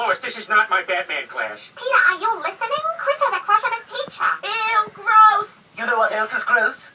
Lois, this is not my Batman class. Peter, are you listening? Chris has a crush on his teacher. Ew, gross. You know what else is gross?